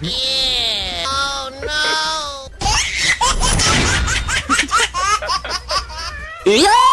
Yeah. Oh no. Yeah!